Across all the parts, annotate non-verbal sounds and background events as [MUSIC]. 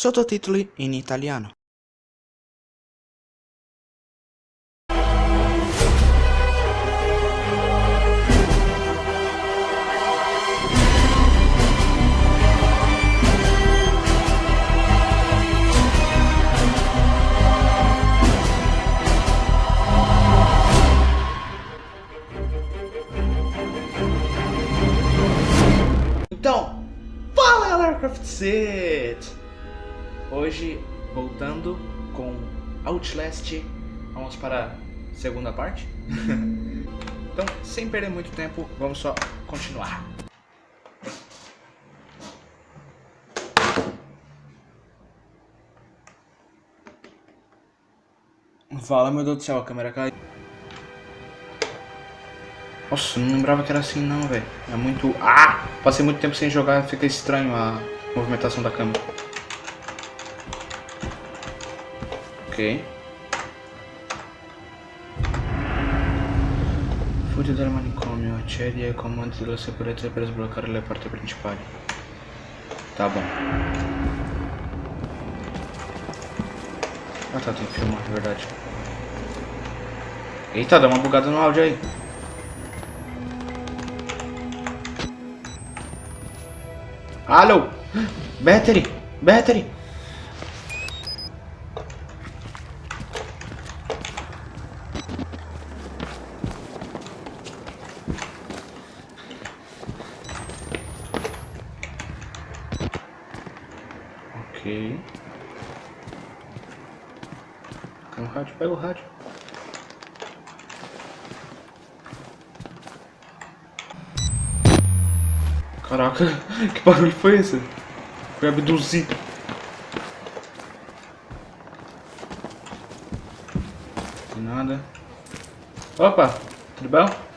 sottotitoli in italiano. Então, fala galera Craft Set! Hoje, voltando com Outlast, vamos para a segunda parte. [LAUGHS] então, sem perder muito tempo, vamos só continuar. Fala, meu Deus do céu, a câmera caiu. Nossa, não lembrava que era assim não, velho. É muito... Ah! Passei muito tempo sem jogar, fica estranho a movimentação da câmera. Ok. Fuggi dal manicomio, accedi ai comandi della sicurezza per sbloccare le porte principali. Tá bom. Ah tá, tem que filmar, é verdade. Eita, dá uma bugada no áudio aí. Alô? Battery! Battery! Ok. Pega o rádio, pega o rádio. Caraca, [LAUGHS] que barulho foi esse? Foi abduzido. Nada. Opa, tudo bom?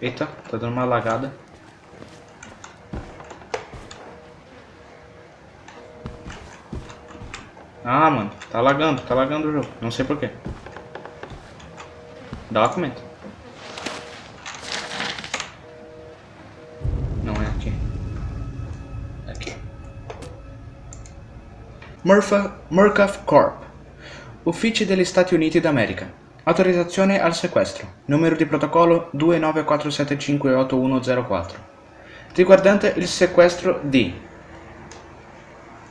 Eita, tá dando uma lagada. Ah, mano, tá lagando, tá lagando o jogo. Não sei porquê. Documento. Não é aqui. É aqui. Murpha, Murkoff Corp. Uffici degli Stati Uniti d'America. Autorizzazione al sequestro. Numero di protocollo 2947581004. Riguardante il sequestro di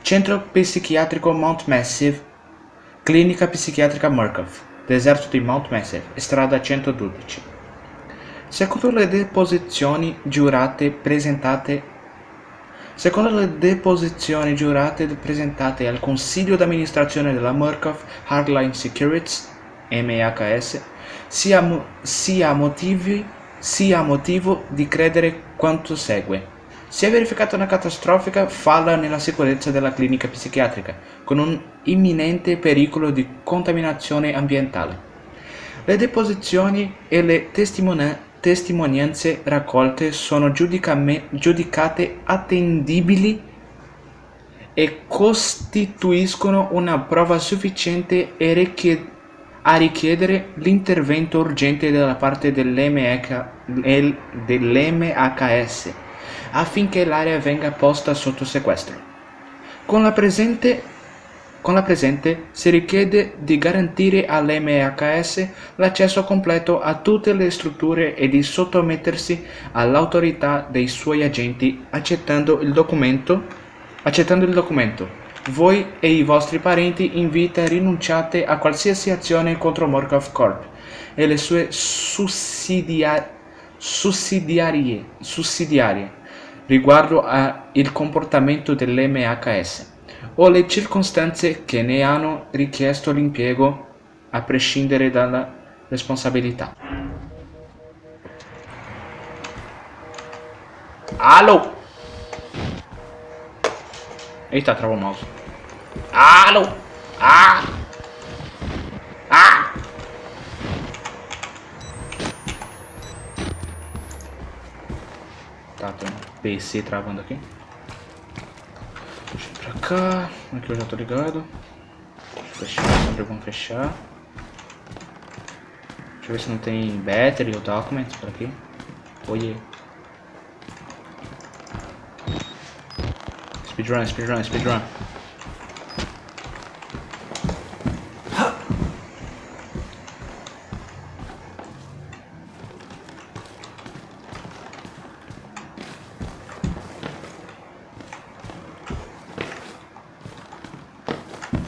Centro Psichiatrico Mount Massive, Clinica Psichiatrica Murkoff, Deserto di Mount Massive, strada 112. Secondo le deposizioni giurate presentate Secondo le deposizioni giurate presentate al Consiglio d'amministrazione della Murkoff Hardline Securities MHS, sia, sia, motivi, sia motivo di credere quanto segue. Si è verificata una catastrofica falla nella sicurezza della clinica psichiatrica, con un imminente pericolo di contaminazione ambientale. Le deposizioni e le testimonianze raccolte sono giudicate attendibili e costituiscono una prova sufficiente e a richiedere l'intervento urgente da parte dell'MHS affinché l'area venga posta sotto sequestro. Con la, presente, con la presente si richiede di garantire all'MHS l'accesso completo a tutte le strutture e di sottomettersi all'autorità dei suoi agenti accettando il documento, accettando il documento voi e i vostri parenti in vita rinunciate a qualsiasi azione contro Morkov Corp e le sue sussidia sussidiarie, sussidiarie riguardo al comportamento dell'MHS o le circostanze che ne hanno richiesto l'impiego a prescindere dalla responsabilità. Alô! Eita, travou o mouse. Alô! Ah! Ah! Tá, tem um PC travando aqui. Deixa eu ir pra cá. Aqui eu já tô ligado. Fechar, sempre vamos fechar. Deixa eu ver se não tem battery ou documents por aqui. Oh yeah. Speedrun, speedrun, speedrun.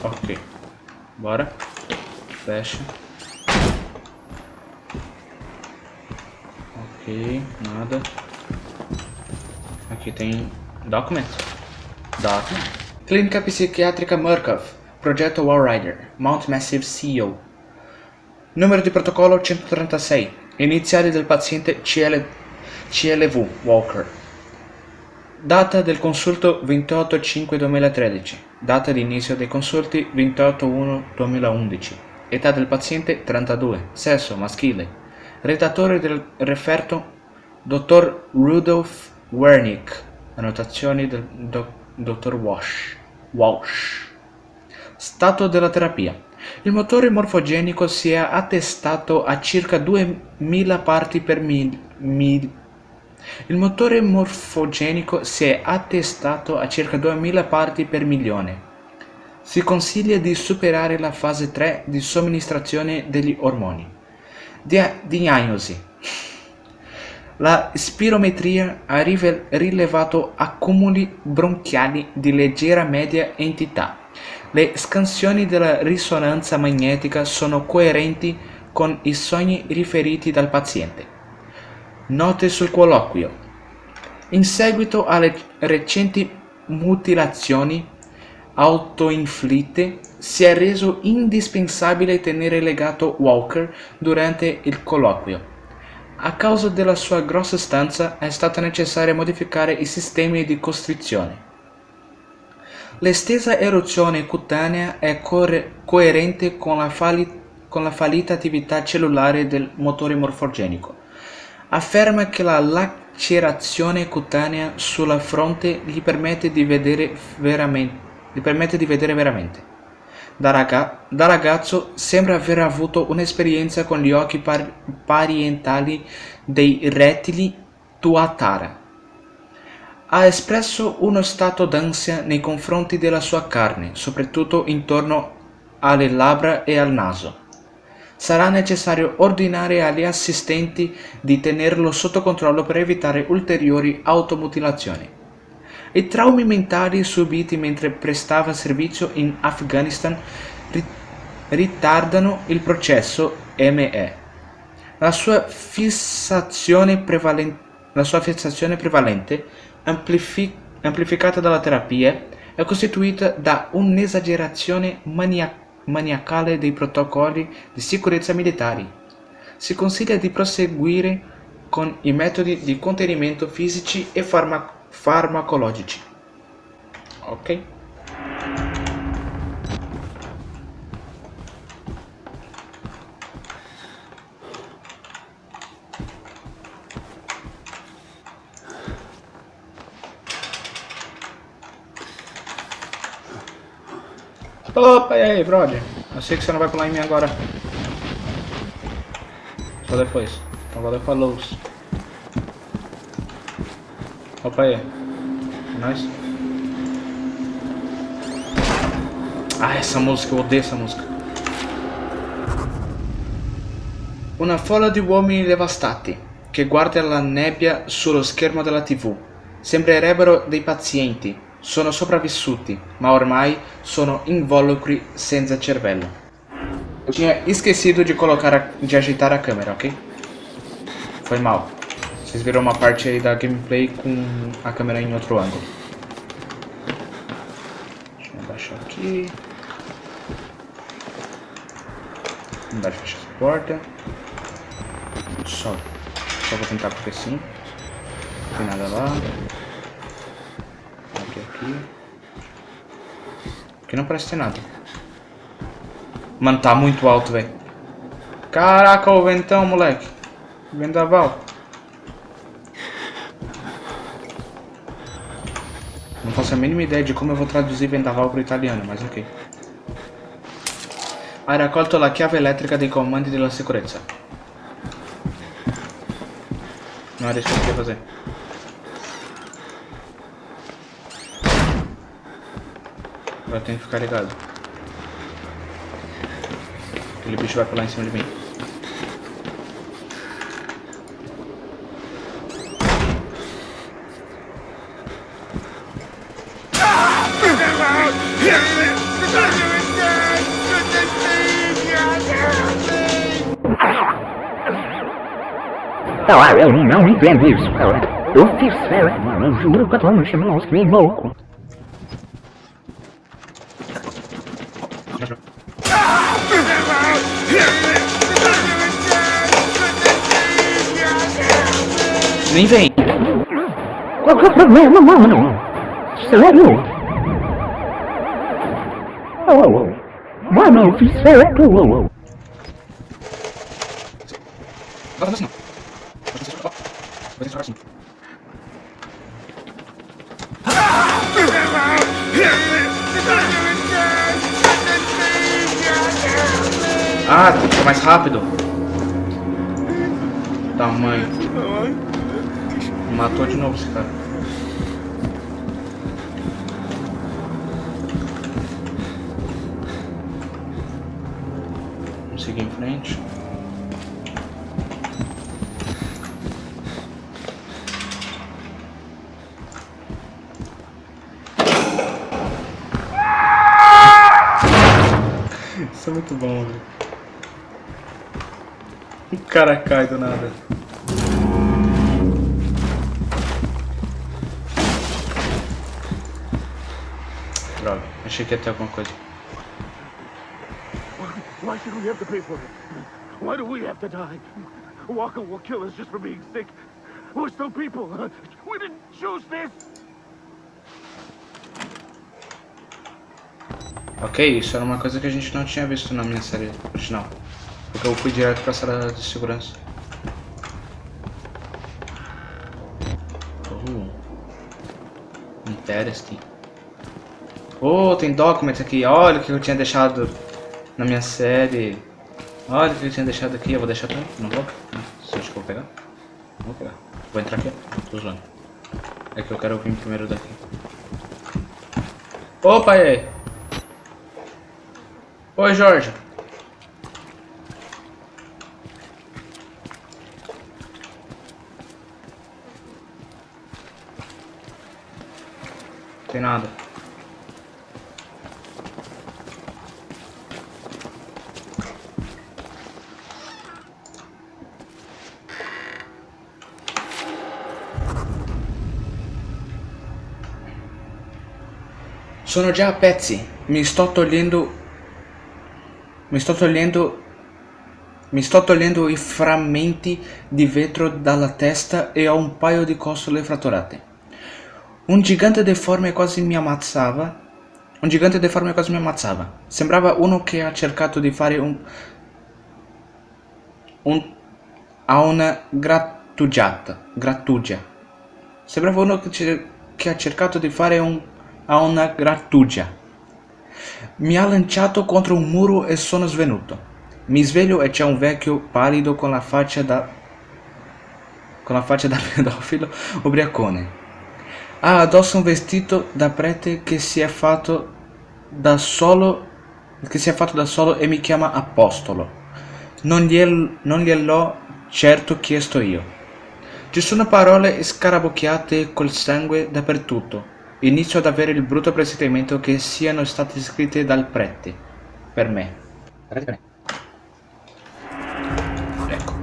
Ok. Bora. Fecha. Ok, nada. Aqui tem Document. Clínica Psiquiátrica Murkoff. Projeto Wallrider. Mount Massive CEO. Numero di protocollo 136. Iniziali del paziente CL... CLV Walker. Data del consulto 28-5-2013. Data di inizio dei consulti 28-1-2011. Età del paziente 32. Sesso maschile. Redattore del referto Dr. Rudolf Wernick. Annotazioni del do- Dr. Walsh. Walsh. Stato della terapia. Il motore morfogenico si è attestato a circa 2000 parti per mil- mil- il motore morfogenico si è attestato a circa 2000 parti per milione. Si consiglia di superare la fase 3 di somministrazione degli ormoni. Dia- diagnosi. La spirometria ha rilevato accumuli bronchiali di leggera media entità. Le scansioni della risonanza magnetica sono coerenti con i sogni riferiti dal paziente. Note sul colloquio. In seguito alle recenti mutilazioni autoinflitte, si è reso indispensabile tenere legato Walker durante il colloquio. A causa della sua grossa stanza è stato necessario modificare i sistemi di costrizione. L'estesa eruzione cutanea è coerente con la, con la fallita attività cellulare del motore morfogenico. Afferma che la lacerazione cutanea sulla fronte gli permette di vedere veramente. Gli permette di vedere veramente. Da, raga- da ragazzo sembra aver avuto un'esperienza con gli occhi par- parientali dei rettili Tuatara. Ha espresso uno stato d'ansia nei confronti della sua carne, soprattutto intorno alle labbra e al naso. Sarà necessario ordinare agli assistenti di tenerlo sotto controllo per evitare ulteriori automutilazioni. I traumi mentali subiti mentre prestava servizio in Afghanistan ri- ritardano il processo ME. La sua la sua fissazione prevalente, amplifi- amplificata dalla terapia, è costituita da un'esagerazione mania- maniacale dei protocolli di sicurezza militari. Si consiglia di proseguire con i metodi di contenimento fisici e farma- farmacologici. Ok? Opa, e aí, brother? Eu sei que você não vai pular em mim agora. Só depois. Então valeu, falou. Opa aí. Nice. Ah, essa música, eu odeio essa música. Una folla di uomini devastati che guarda la nebbia sullo schermo della TV. Sembrerebbero dei pazienti, sono sopravvissuti, ma ormai sono involucri senza cervello. Eu tinha esquecido de colocar, a, de agitar a câmera, ok? Foi mal. Vocês viram uma parte aí da gameplay com a câmera em outro ângulo. Deixa eu abaixar aqui. Não dá de fechar essa porta. Só. Só vou tentar porque sim. Não tem nada lá. Aqui, aqui. Aqui não parece ter nada. Mano, tá muito alto, velho. Caraca, o ventão, moleque. Vendaval. Faço a mínima ideia de como eu vou traduzir vendaval para o italiano, mas ok. Hai raccolto la chiave elettrica dei comandi della sicurezza. Non riesco più a fazer. Agora eu tenho que ficar ligado. Aquele bicho vai pular em cima de mim. Não, eu não entendo isso. Eu fiz sério, mano. Juro que eu tô me chamando três louco. Nem vem. Qual que é o problema, mano? Sério? Oh, mano, eu fiz. Não vai fazer assim não. Ah, tem que ser mais rápido. Tamanho. Matou de novo esse cara. Muito bom. O cara cai do nada. Droga, achei que ia ter alguma coisa. Why should we have to pay for it? Why do we have to die? Walker will kill us just for being sick. We're still people. We didn't choose this. Ok, isso era uma coisa que a gente não tinha visto na minha série original. Porque eu fui direto pra sala de segurança. Oh. Interesting. Oh, tem documents aqui. Olha o que eu tinha deixado na minha série. Olha o que eu tinha deixado aqui. Eu vou deixar também. Não vou? Você acha que vou pegar? Não vou pegar. Vou entrar aqui. Tô zoando. É que eu quero vir primeiro daqui. Opa, e aí? Oi, Jorge. Tem nada. Sono già a pezzi. Mi sto mi sto togliendo mi sto togliendo i frammenti di vetro dalla testa e ho un paio di costole fratturate. Un gigante deforme quasi mi ammazzava. Un gigante deforme quasi mi ammazzava. Sembrava uno che ha cercato di fare un... un... a una grattugiata. Grattugia. Sembrava uno che, che ha cercato di fare un... a una grattugia. Mi ha lanciato contro un muro e sono svenuto. Mi sveglio e c'è un vecchio pallido con la faccia da... con la faccia da [LAUGHS] pedofilo ubriacone. Ha addosso un vestito da prete che si è fatto da solo... che si è fatto da solo e mi chiama Apostolo. Non, gliel- non gliel'ho certo chiesto io. Ci sono parole scarabocchiate col sangue dappertutto. Inizio ad avere il brutto presentimento che siano state scritte dal prete. Per me. Prete Ecco.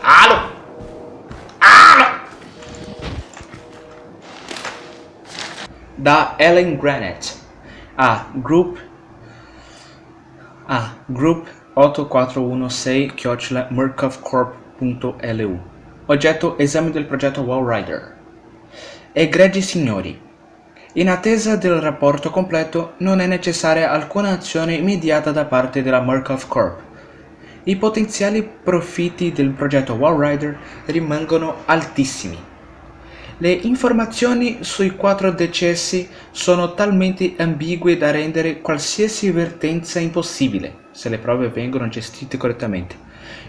Alo! Alo! Da Ellen Granite a. Group A. Group 8416-murkovcorp.lu Oggetto Esame del progetto Wall Rider Egregi signori, in attesa del rapporto completo non è necessaria alcuna azione immediata da parte della Murkoff Corp. I potenziali profitti del progetto Wall Rider rimangono altissimi. Le informazioni sui quattro decessi sono talmente ambigue da rendere qualsiasi avvertenza impossibile, se le prove vengono gestite correttamente.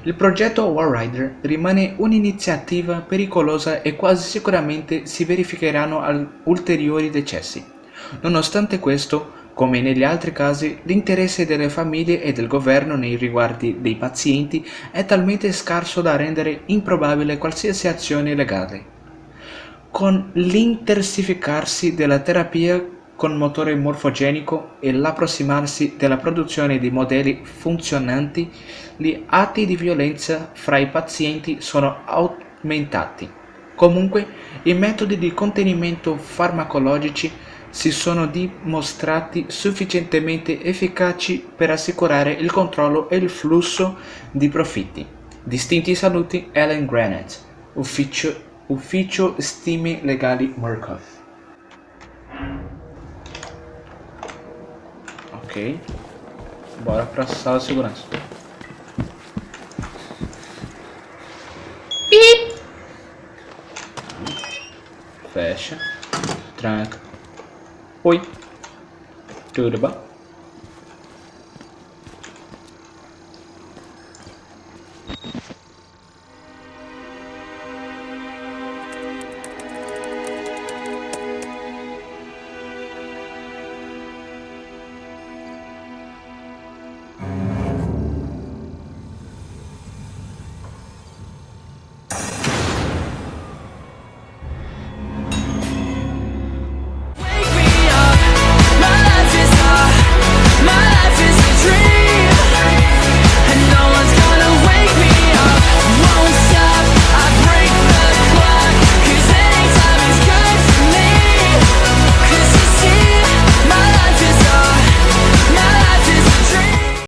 Il progetto War Rider rimane un'iniziativa pericolosa e quasi sicuramente si verificheranno ulteriori decessi. Nonostante questo, come negli altri casi, l'interesse delle famiglie e del governo nei riguardi dei pazienti è talmente scarso da rendere improbabile qualsiasi azione legale. Con l'intensificarsi della terapia con motore morfogenico e l'approssimarsi della produzione di modelli funzionanti, gli atti di violenza fra i pazienti sono aumentati. Comunque, i metodi di contenimento farmacologici si sono dimostrati sufficientemente efficaci per assicurare il controllo e il flusso di profitti. Distinti saluti Ellen Granite, ufficio, ufficio stime legali Murkoff. Ok, bora pra sala de segurança. Fecha, tranca. Oi, tudo bom?